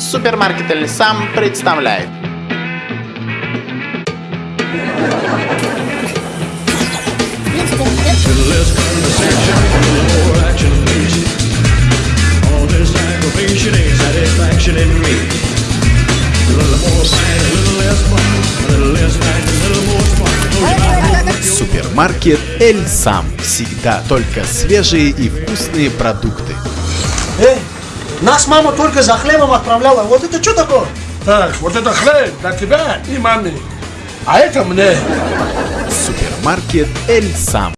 Супермаркет Эль Сам представляет. Супермаркет Эль Сам. Всегда только свежие и вкусные продукты. Эй, нас мама только за хлебом отправляла. Вот это что такое? Так, вот это хлеб для тебя и маме. А это мне. Супермаркет Эль Сам.